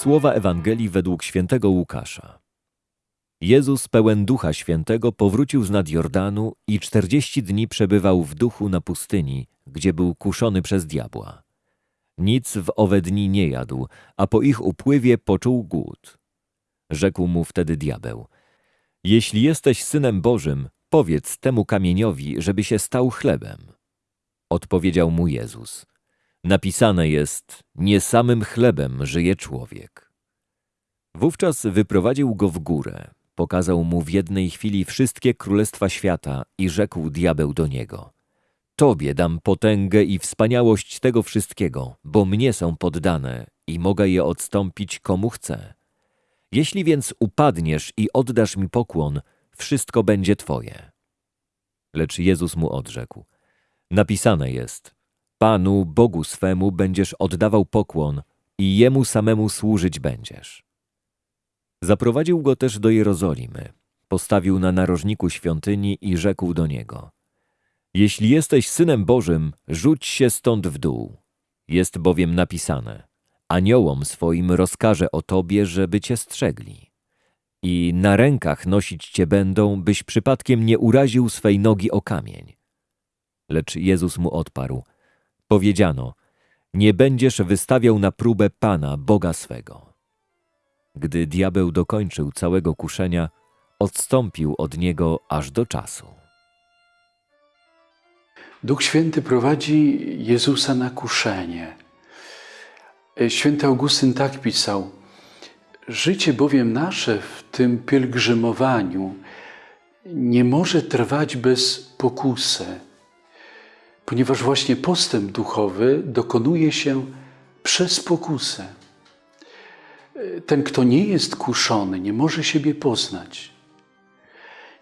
Słowa Ewangelii według świętego Łukasza. Jezus pełen Ducha Świętego powrócił z nad Jordanu i czterdzieści dni przebywał w duchu na pustyni, gdzie był kuszony przez diabła. Nic w owe dni nie jadł, a po ich upływie poczuł głód. Rzekł mu wtedy diabeł: Jeśli jesteś synem Bożym, powiedz temu kamieniowi, żeby się stał chlebem. Odpowiedział mu Jezus: Napisane jest: Nie samym chlebem żyje człowiek. Wówczas wyprowadził go w górę, pokazał mu w jednej chwili wszystkie królestwa świata i rzekł diabeł do niego: Tobie dam potęgę i wspaniałość tego wszystkiego, bo mnie są poddane i mogę je odstąpić komu chcę. Jeśli więc upadniesz i oddasz mi pokłon, wszystko będzie Twoje. Lecz Jezus mu odrzekł: Napisane jest: Panu Bogu swemu będziesz oddawał pokłon i jemu samemu służyć będziesz. Zaprowadził go też do Jerozolimy, postawił na narożniku świątyni i rzekł do niego: Jeśli jesteś synem Bożym, rzuć się stąd w dół. Jest bowiem napisane: Aniołom swoim rozkaże o tobie, żeby cię strzegli. I na rękach nosić cię będą, byś przypadkiem nie uraził swej nogi o kamień. Lecz Jezus mu odparł: Powiedziano: Nie będziesz wystawiał na próbę Pana, Boga swego. Gdy diabeł dokończył całego kuszenia, odstąpił od niego aż do czasu. Duch Święty prowadzi Jezusa na kuszenie. Święty Augustyn tak pisał: Życie bowiem nasze w tym pielgrzymowaniu nie może trwać bez pokusy, ponieważ właśnie postęp duchowy dokonuje się przez pokusę. Ten, kto nie jest kuszony, nie może siebie poznać.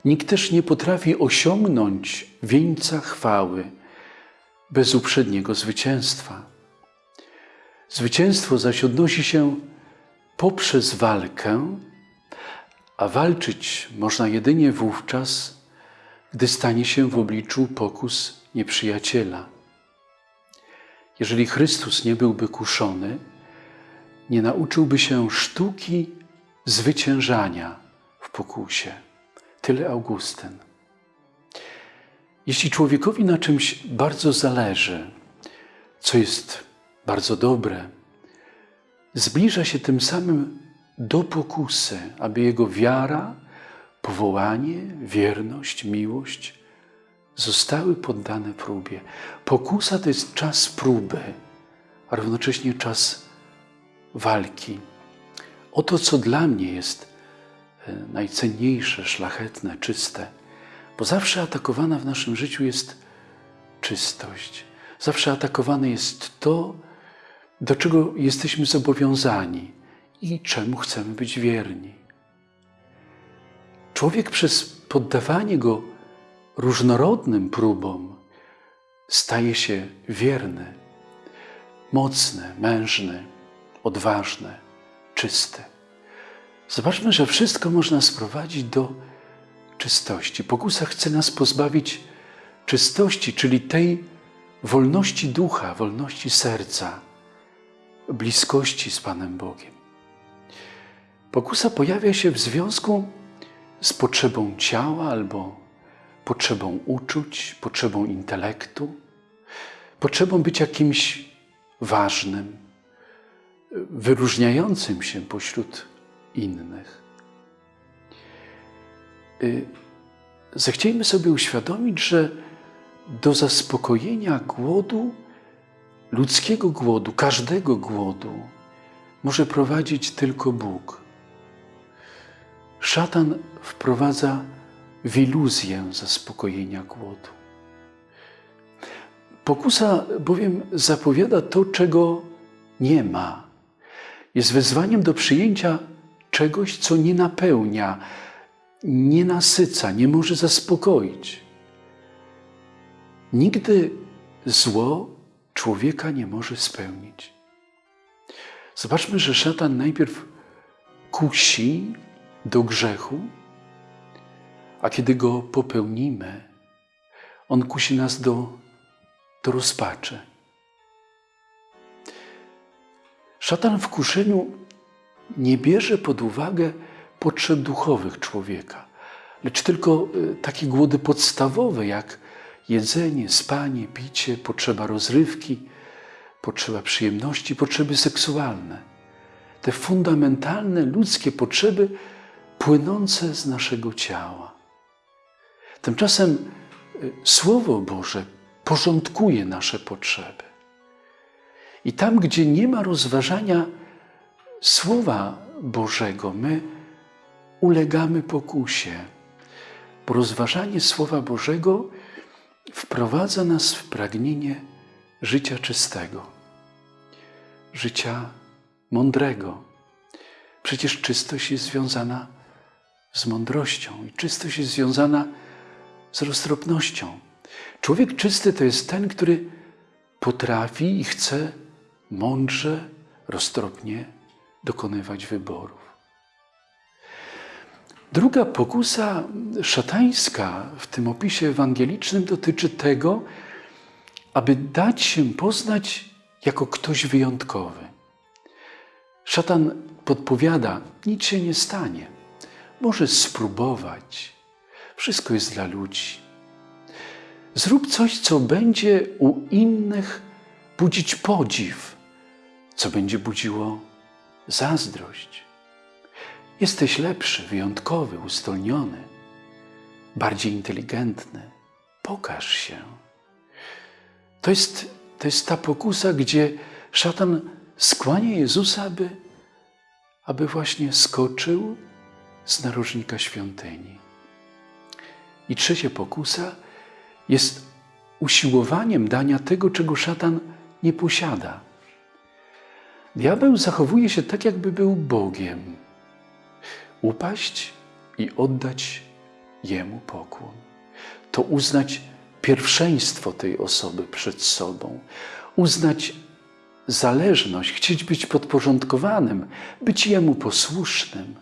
Nikt też nie potrafi osiągnąć wieńca chwały bez uprzedniego zwycięstwa. Zwycięstwo zaś odnosi się poprzez walkę, a walczyć można jedynie wówczas, gdy stanie się w obliczu pokus nieprzyjaciela. Jeżeli Chrystus nie byłby kuszony, nie nauczyłby się sztuki zwyciężania w pokusie. Tyle Augustyn. Jeśli człowiekowi na czymś bardzo zależy, co jest bardzo dobre, zbliża się tym samym do pokusy, aby jego wiara, powołanie, wierność, miłość zostały poddane próbie. Pokusa to jest czas próby, a równocześnie czas walki. Oto, co dla mnie jest e, najcenniejsze, szlachetne, czyste, bo zawsze atakowana w naszym życiu jest czystość. Zawsze atakowane jest to, do czego jesteśmy zobowiązani i czemu chcemy być wierni. Człowiek przez poddawanie go różnorodnym próbom staje się wierny, mocny, mężny, odważny, czysty. Zobaczmy, że wszystko można sprowadzić do czystości. Pokusa chce nas pozbawić czystości, czyli tej wolności ducha, wolności serca, bliskości z Panem Bogiem. Pokusa pojawia się w związku z potrzebą ciała albo potrzebą uczuć, potrzebą intelektu, potrzebą być jakimś ważnym, wyróżniającym się pośród innych. Y, zechciejmy sobie uświadomić, że do zaspokojenia głodu, ludzkiego głodu, każdego głodu, może prowadzić tylko Bóg. Szatan wprowadza w iluzję zaspokojenia głodu. Pokusa bowiem zapowiada to, czego nie ma. Jest wezwaniem do przyjęcia czegoś, co nie napełnia, nie nasyca, nie może zaspokoić. Nigdy zło człowieka nie może spełnić. Zobaczmy, że szatan najpierw kusi do grzechu, a kiedy go popełnimy, on kusi nas do, do rozpaczy. Szatan w kuszeniu nie bierze pod uwagę potrzeb duchowych człowieka, lecz tylko y, takie głody podstawowe, jak jedzenie, spanie, picie, potrzeba rozrywki, potrzeba przyjemności, potrzeby seksualne. Te fundamentalne ludzkie potrzeby płynące z naszego ciała. Tymczasem y, Słowo Boże porządkuje nasze potrzeby. I tam, gdzie nie ma rozważania Słowa Bożego, my ulegamy pokusie, bo rozważanie Słowa Bożego wprowadza nas w pragnienie życia czystego, życia mądrego. Przecież czystość jest związana z mądrością i czystość jest związana z roztropnością. Człowiek czysty to jest ten, który potrafi i chce mądrze, roztropnie dokonywać wyborów. Druga pokusa szatańska w tym opisie ewangelicznym dotyczy tego, aby dać się poznać jako ktoś wyjątkowy. Szatan podpowiada, nic się nie stanie. Możesz spróbować. Wszystko jest dla ludzi. Zrób coś, co będzie u innych budzić podziw, co będzie budziło zazdrość. Jesteś lepszy, wyjątkowy, ustolniony, bardziej inteligentny. Pokaż się. To jest, to jest ta pokusa, gdzie szatan skłania Jezusa, aby, aby właśnie skoczył z narożnika świątyni. I trzecia pokusa jest usiłowaniem dania tego, czego szatan nie posiada. Diabeł zachowuje się tak, jakby był Bogiem. Upaść i oddać Jemu pokłon. To uznać pierwszeństwo tej osoby przed sobą, uznać zależność, chcieć być podporządkowanym, być Jemu posłusznym.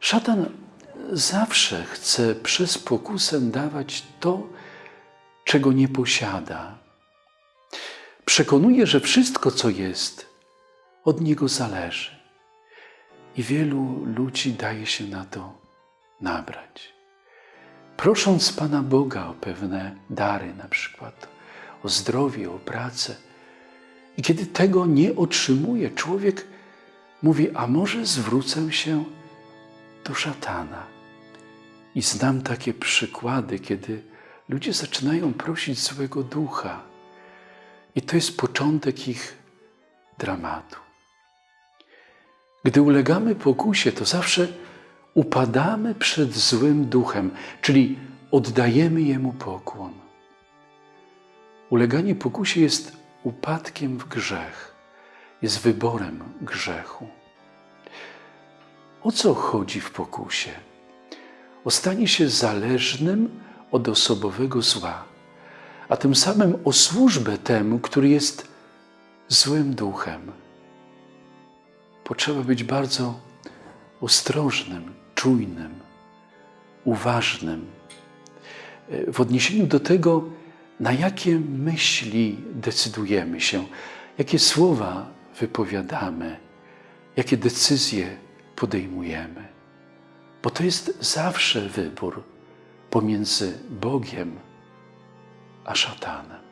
Szatan zawsze chce przez pokusę dawać to, czego nie posiada. Przekonuje, że wszystko, co jest, od niego zależy. I wielu ludzi daje się na to nabrać. Prosząc Pana Boga o pewne dary, na przykład o zdrowie, o pracę, i kiedy tego nie otrzymuje, człowiek mówi: A może zwrócę się do szatana. I znam takie przykłady, kiedy ludzie zaczynają prosić złego ducha, i to jest początek ich dramatu. Gdy ulegamy pokusie, to zawsze upadamy przed złym duchem, czyli oddajemy jemu pokłon. Uleganie pokusie jest upadkiem w grzech, jest wyborem grzechu. O co chodzi w pokusie? O stanie się zależnym od osobowego zła, a tym samym o służbę temu, który jest złym duchem. Potrzeba być bardzo ostrożnym, czujnym, uważnym w odniesieniu do tego, na jakie myśli decydujemy się, jakie słowa wypowiadamy, jakie decyzje podejmujemy. Bo to jest zawsze wybór pomiędzy Bogiem a szatanem.